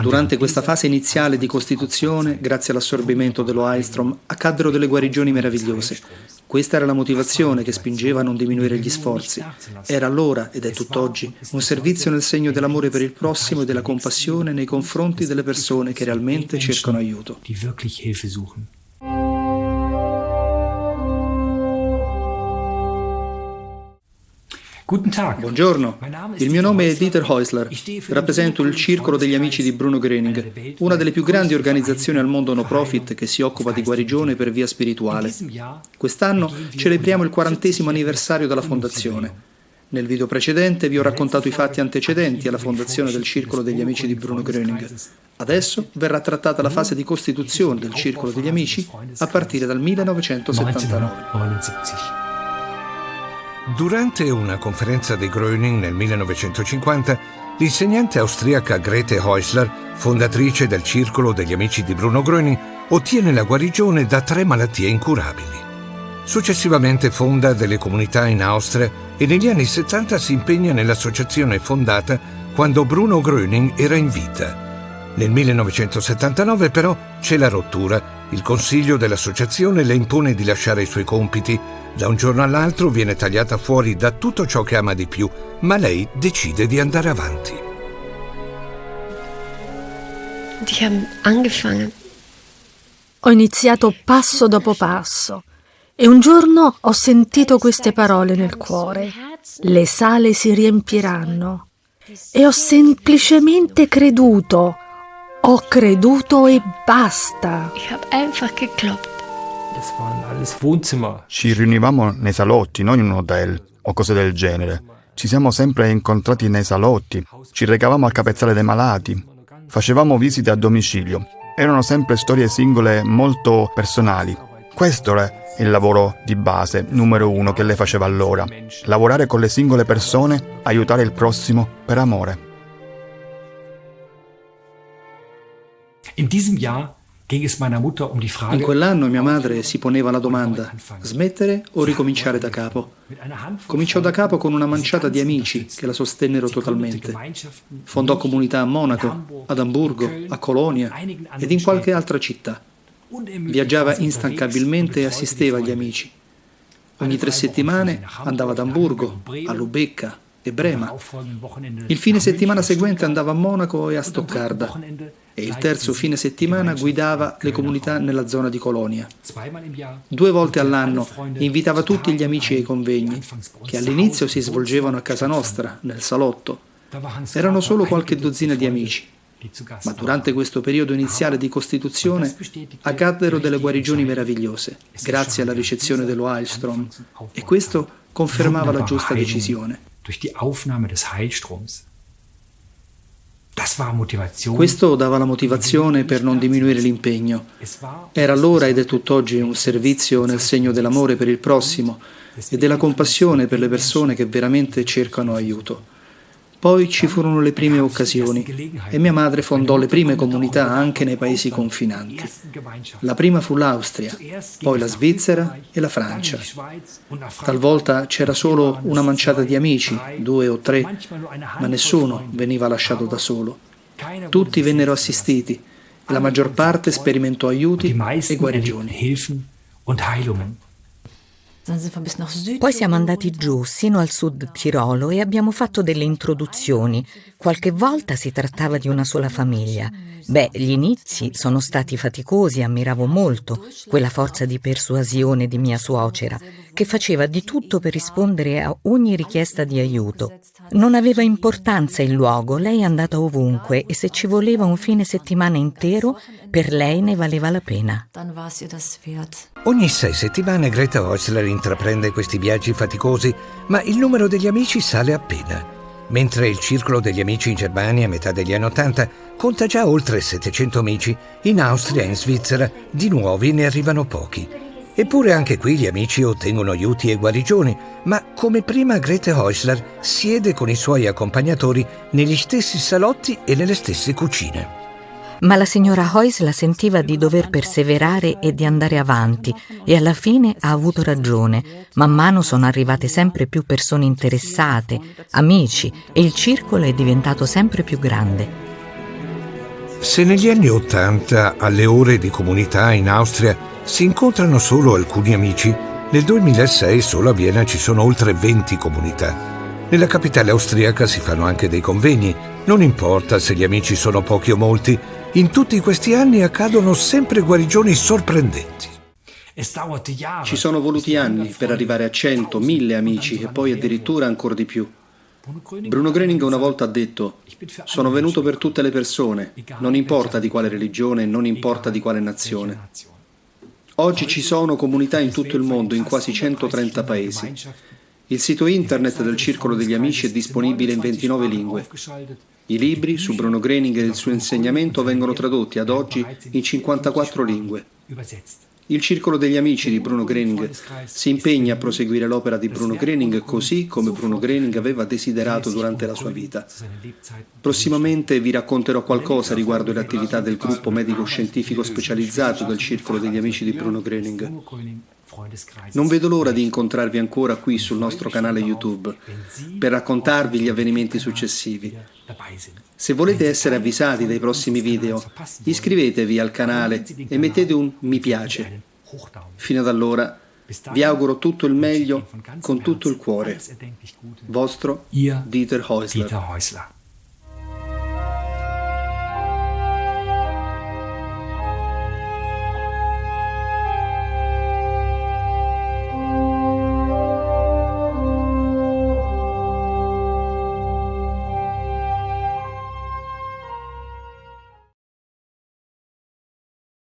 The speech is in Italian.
Durante questa fase iniziale di costituzione, grazie all'assorbimento dello Heilstrom, accaddero delle guarigioni meravigliose. Questa era la motivazione che spingeva a non diminuire gli sforzi. Era allora, ed è tutt'oggi, un servizio nel segno dell'amore per il prossimo e della compassione nei confronti delle persone che realmente cercano aiuto. Buongiorno, il mio nome è Dieter Häusler, rappresento il Circolo degli Amici di Bruno Gröning, una delle più grandi organizzazioni al mondo no profit che si occupa di guarigione per via spirituale. Quest'anno celebriamo il quarantesimo anniversario della fondazione. Nel video precedente vi ho raccontato i fatti antecedenti alla fondazione del Circolo degli Amici di Bruno Gröning. Adesso verrà trattata la fase di costituzione del Circolo degli Amici a partire dal 1979. Durante una conferenza di Gröning nel 1950, l'insegnante austriaca Grete Häusler, fondatrice del Circolo degli Amici di Bruno Gröning, ottiene la guarigione da tre malattie incurabili. Successivamente fonda delle comunità in Austria e negli anni 70 si impegna nell'associazione fondata quando Bruno Gröning era in vita. Nel 1979 però c'è la rottura. Il consiglio dell'associazione le impone di lasciare i suoi compiti da un giorno all'altro viene tagliata fuori da tutto ciò che ama di più, ma lei decide di andare avanti. Ho iniziato passo dopo passo e un giorno ho sentito queste parole nel cuore. Le sale si riempiranno. E ho semplicemente creduto. Ho creduto e basta. Ich habe einfach geglaubt. Ci riunivamo nei salotti, non in un hotel o cose del genere. Ci siamo sempre incontrati nei salotti, ci recavamo al capezzale dei malati, facevamo visite a domicilio. Erano sempre storie singole molto personali. Questo era il lavoro di base numero uno che lei faceva allora. Lavorare con le singole persone, aiutare il prossimo per amore. In diesem Jahr in quell'anno mia madre si poneva la domanda, smettere o ricominciare da capo? Cominciò da capo con una manciata di amici che la sostennero totalmente. Fondò comunità a Monaco, ad Amburgo, a Colonia ed in qualche altra città. Viaggiava instancabilmente e assisteva agli amici. Ogni tre settimane andava ad Amburgo, a Lubecca e Brema. Il fine settimana seguente andava a Monaco e a Stoccarda. E il terzo fine settimana guidava le comunità nella zona di Colonia. Due volte all'anno invitava tutti gli amici ai convegni, che all'inizio si svolgevano a casa nostra, nel salotto. Erano solo qualche dozzina di amici, ma durante questo periodo iniziale di costituzione accaddero delle guarigioni meravigliose, grazie alla ricezione dello Heilstrom, e questo confermava la giusta decisione. Durch die Aufnahme des Heilstroms questo dava la motivazione per non diminuire l'impegno. Era allora ed è tutt'oggi un servizio nel segno dell'amore per il prossimo e della compassione per le persone che veramente cercano aiuto. Poi ci furono le prime occasioni e mia madre fondò le prime comunità anche nei paesi confinanti. La prima fu l'Austria, poi la Svizzera e la Francia. Talvolta c'era solo una manciata di amici, due o tre, ma nessuno veniva lasciato da solo. Tutti vennero assistiti e la maggior parte sperimentò aiuti e guarigioni. Poi siamo andati giù, sino al sud Tirolo, e abbiamo fatto delle introduzioni. Qualche volta si trattava di una sola famiglia. Beh, gli inizi sono stati faticosi, ammiravo molto quella forza di persuasione di mia suocera, che faceva di tutto per rispondere a ogni richiesta di aiuto. Non aveva importanza il luogo, lei è andata ovunque e se ci voleva un fine settimana intero, per lei ne valeva la pena. Ogni sei settimane Greta Häusler intraprende questi viaggi faticosi, ma il numero degli amici sale appena. Mentre il circolo degli amici in Germania a metà degli anni Ottanta conta già oltre 700 amici, in Austria e in Svizzera di nuovi ne arrivano pochi. Eppure anche qui gli amici ottengono aiuti e guarigioni, ma come prima Grete Häusler siede con i suoi accompagnatori negli stessi salotti e nelle stesse cucine. Ma la signora Heusler sentiva di dover perseverare e di andare avanti e alla fine ha avuto ragione. Man mano sono arrivate sempre più persone interessate, amici e il circolo è diventato sempre più grande. Se negli anni Ottanta alle ore di comunità in Austria si incontrano solo alcuni amici, nel 2006 solo a Vienna ci sono oltre 20 comunità. Nella capitale austriaca si fanno anche dei convegni, non importa se gli amici sono pochi o molti, in tutti questi anni accadono sempre guarigioni sorprendenti. Ci sono voluti anni per arrivare a 100, 1000 amici e poi addirittura ancora di più. Bruno Gröning una volta ha detto sono venuto per tutte le persone, non importa di quale religione, non importa di quale nazione. Oggi ci sono comunità in tutto il mondo, in quasi 130 paesi. Il sito internet del Circolo degli Amici è disponibile in 29 lingue. I libri su Bruno Gröning e il suo insegnamento vengono tradotti ad oggi in 54 lingue. Il Circolo degli Amici di Bruno Gröning si impegna a proseguire l'opera di Bruno Gröning così come Bruno Gröning aveva desiderato durante la sua vita. Prossimamente vi racconterò qualcosa riguardo le attività del gruppo medico-scientifico specializzato del Circolo degli Amici di Bruno Gröning. Non vedo l'ora di incontrarvi ancora qui sul nostro canale YouTube per raccontarvi gli avvenimenti successivi. Se volete essere avvisati dai prossimi video, iscrivetevi al canale e mettete un mi piace. Fino ad allora vi auguro tutto il meglio con tutto il cuore. Vostro Dieter Häusler.